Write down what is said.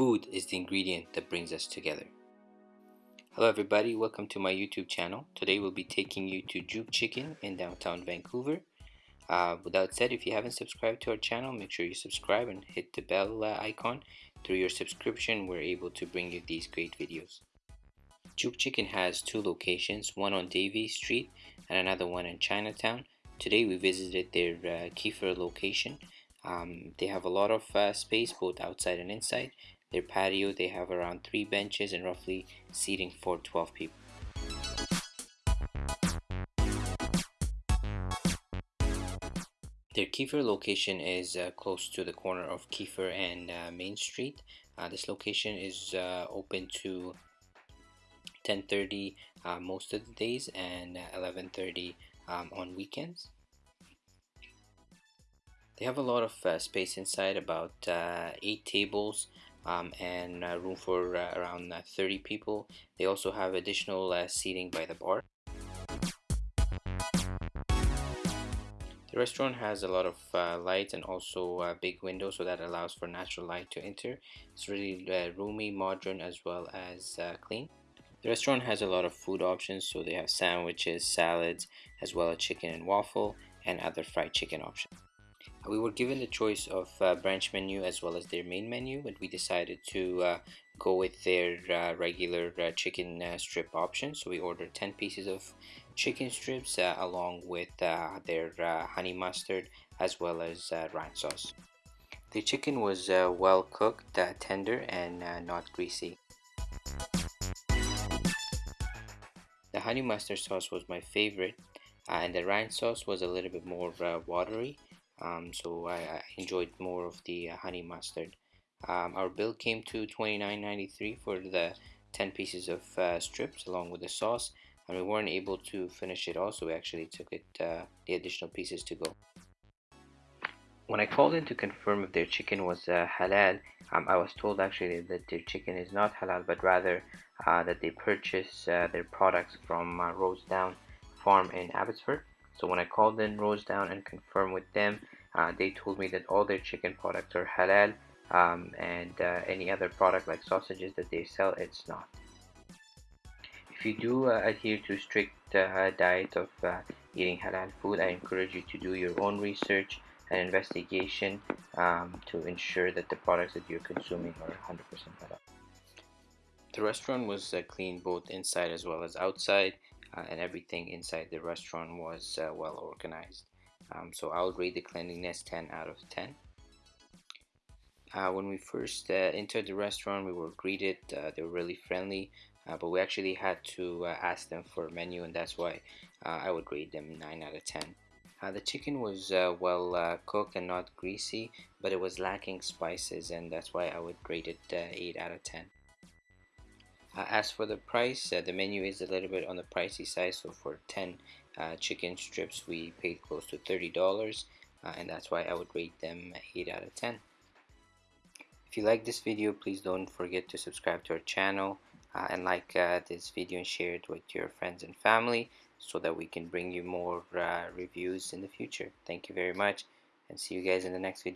Food is the ingredient that brings us together. Hello everybody, welcome to my YouTube channel. Today we'll be taking you to Juke Chicken in downtown Vancouver. Uh, without said, if you haven't subscribed to our channel, make sure you subscribe and hit the bell uh, icon. Through your subscription, we're able to bring you these great videos. Juke Chicken has two locations, one on Davie Street and another one in Chinatown. Today we visited their uh, Keefer location. Um, they have a lot of uh, space both outside and inside their patio, they have around 3 benches and roughly seating for 12 people. Their Keefer location is uh, close to the corner of Keefer and uh, Main Street. Uh, this location is uh, open to 10.30 uh, most of the days and 11.30 um, on weekends. They have a lot of uh, space inside, about 8 tables, um, and uh, room for uh, around uh, 30 people. They also have additional uh, seating by the bar. The restaurant has a lot of uh, light and also uh, big windows so that allows for natural light to enter. It's really roomy, modern as well as clean. The restaurant has a lot of food options so they have sandwiches, salads, as well as chicken and waffle and other fried chicken options we were given the choice of uh, branch menu as well as their main menu and we decided to uh, go with their uh, regular uh, chicken uh, strip option. So we ordered 10 pieces of chicken strips uh, along with their honey mustard as well as ranch sauce. The chicken was well cooked tender and not greasy. The honey mustard sauce was my favorite and the ranch sauce was a little bit more watery um, so I, I, enjoyed more of the uh, honey mustard. Um, our bill came to $29.93 for the 10 pieces of uh, strips along with the sauce and we weren't able to finish it all so we actually took it uh, the additional pieces to go. When I called in to confirm if their chicken was uh, halal um, I was told actually that their chicken is not halal but rather uh, that they purchase uh, their products from uh, Rossdown farm in Abbotsford so when I called in Rossdown and confirmed with them, uh, they told me that all their chicken products are halal um, and uh, any other product like sausages that they sell, it's not. If you do uh, adhere to strict uh, diet of uh, eating halal food, I encourage you to do your own research and investigation um, to ensure that the products that you're consuming are 100% halal. The restaurant was uh, clean both inside as well as outside uh, and everything inside the restaurant was uh, well organized. Um, so I'll rate the cleanliness 10 out of 10 uh, when we first uh, entered the restaurant we were greeted uh, they were really friendly uh, but we actually had to ask them for a menu and that's why I would rate them 9 out of 10 the chicken was well cooked and not greasy but it was lacking spices and that's why I would rate it 8 out of 10 uh, as for the price, uh, the menu is a little bit on the pricey side. So for 10 uh, chicken strips, we paid close to $30. Uh, and that's why I would rate them 8 out of 10. If you like this video, please don't forget to subscribe to our channel uh, and like uh, this video and share it with your friends and family so that we can bring you more reviews in the future. Thank you very much and see you guys in the next video.